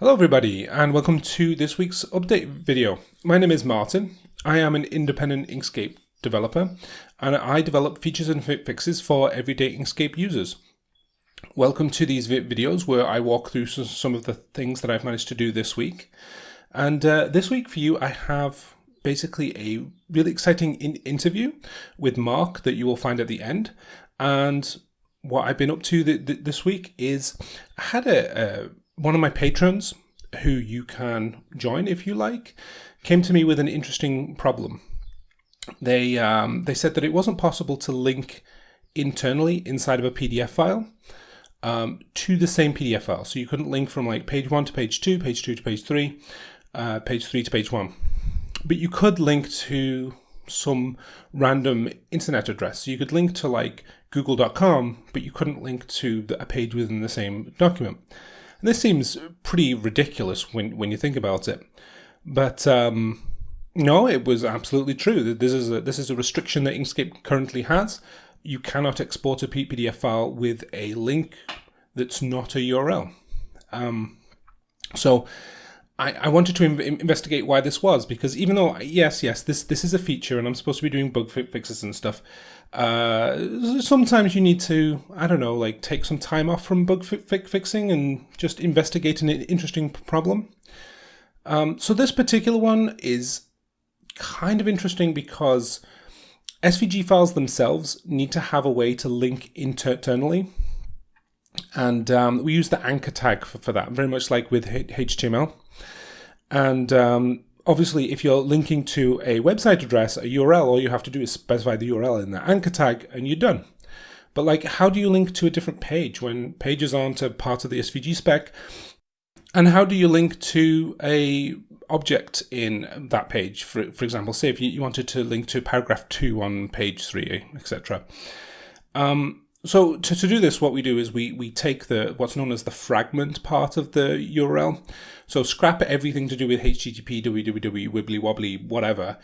Hello everybody and welcome to this week's update video. My name is Martin. I am an independent Inkscape developer and I develop features and fixes for everyday Inkscape users. Welcome to these videos where I walk through some of the things that I've managed to do this week. And uh, this week for you I have basically a really exciting in interview with Mark that you will find at the end. And what I've been up to th th this week is I had a, a one of my patrons who you can join if you like came to me with an interesting problem. They um, they said that it wasn't possible to link internally inside of a PDF file um, to the same PDF file. So you couldn't link from like page one to page two, page two to page three, uh, page three to page one. But you could link to some random internet address. So you could link to like google.com, but you couldn't link to a page within the same document. And this seems pretty ridiculous when, when you think about it. But um, no, it was absolutely true. This is a, this is a restriction that Inkscape currently has. You cannot export a PDF file with a link that's not a URL. Um, so I, I wanted to investigate why this was because even though yes yes this this is a feature and I'm supposed to be doing bug fi fixes and stuff uh, sometimes you need to I don't know like take some time off from bug fi fixing and just investigate an interesting problem. Um, so this particular one is kind of interesting because SVG files themselves need to have a way to link internally and um, we use the anchor tag for, for that very much like with HTML and um, obviously, if you're linking to a website address, a URL, all you have to do is specify the URL in the anchor tag and you're done. But like, how do you link to a different page when pages aren't a part of the SVG spec? And how do you link to a object in that page? For, for example, say if you, wanted to link to paragraph two on page three, etc. Um, so to, to do this, what we do is we, we take the what's known as the fragment part of the URL. So scrap everything to do with HTTP, www, wibbly wobbly, whatever.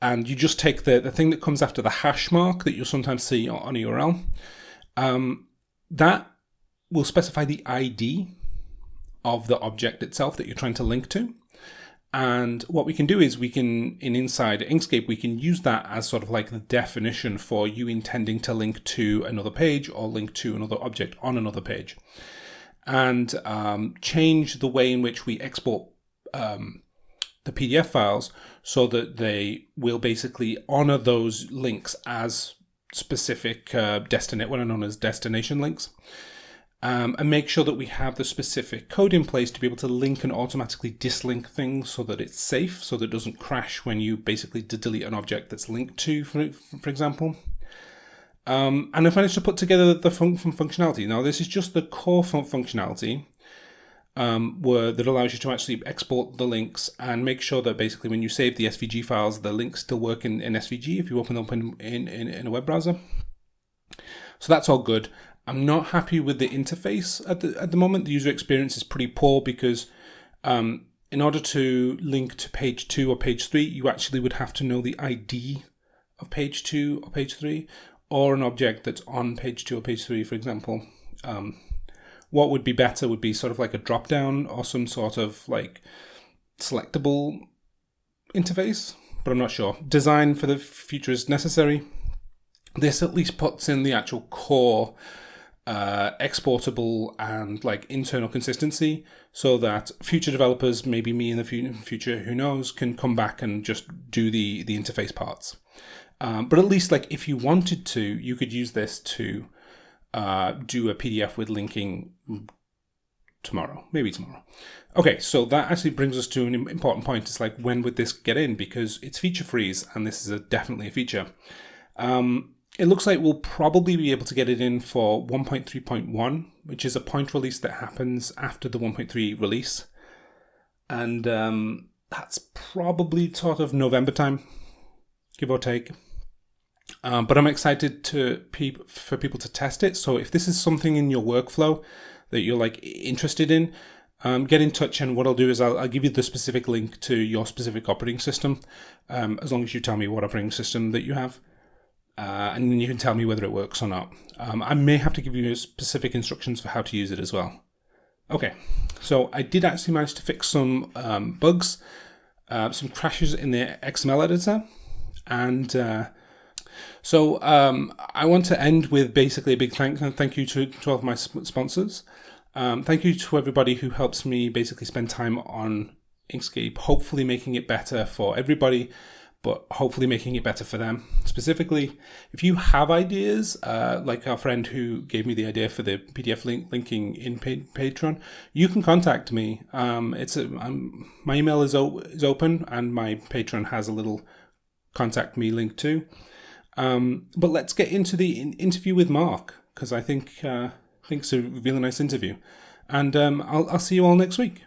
And you just take the, the thing that comes after the hash mark that you'll sometimes see on a URL. Um, that will specify the ID of the object itself that you're trying to link to. And what we can do is we can, in inside Inkscape, we can use that as sort of like the definition for you intending to link to another page or link to another object on another page. And um, change the way in which we export um, the PDF files so that they will basically honor those links as specific uh, destinate, what are known as destination links um, and make sure that we have the specific code in place to be able to link and automatically dislink things so that it's safe, so that it doesn't crash when you basically delete an object that's linked to, for, for example. Um, and I've managed to put together the fun functionality. Now, this is just the core fun functionality um, where, that allows you to actually export the links and make sure that basically when you save the SVG files, the links still work in, in SVG if you open them up in, in, in a web browser. So that's all good. I'm not happy with the interface at the at the moment. The user experience is pretty poor because um, in order to link to page two or page three, you actually would have to know the ID of page two or page three, or an object that's on page two or page three, for example. Um, what would be better would be sort of like a drop down or some sort of like selectable interface, but I'm not sure. Design for the future is necessary. This at least puts in the actual core uh, exportable and like internal consistency so that future developers, maybe me in the future, who knows, can come back and just do the, the interface parts. Um, but at least like if you wanted to, you could use this to uh, do a PDF with linking tomorrow, maybe tomorrow. Okay, so that actually brings us to an important point. It's like, when would this get in? Because it's feature freeze, and this is a, definitely a feature. Um, it looks like we'll probably be able to get it in for 1.3.1, which is a point release that happens after the 1.3 release. And um, that's probably sort of November time, give or take. Um, but I'm excited to pe for people to test it. So if this is something in your workflow that you're like interested in, um, get in touch and what I'll do is I'll, I'll, give you the specific link to your specific operating system, um, as long as you tell me what operating system that you have uh, and then you can tell me whether it works or not. Um, I may have to give you specific instructions for how to use it as well. Okay, so I did actually manage to fix some um, bugs, uh, some crashes in the XML editor, and uh, so um, I want to end with basically a big thank and thank you to, to all of my sponsors. Um, thank you to everybody who helps me basically spend time on Inkscape, hopefully making it better for everybody but hopefully making it better for them. Specifically, if you have ideas, uh, like our friend who gave me the idea for the PDF link linking in Patreon, you can contact me. Um, it's a, um, my email is, is open and my Patreon has a little contact me link too. Um, but let's get into the in interview with Mark because I think uh, I think it's a really nice interview, and um, I'll I'll see you all next week.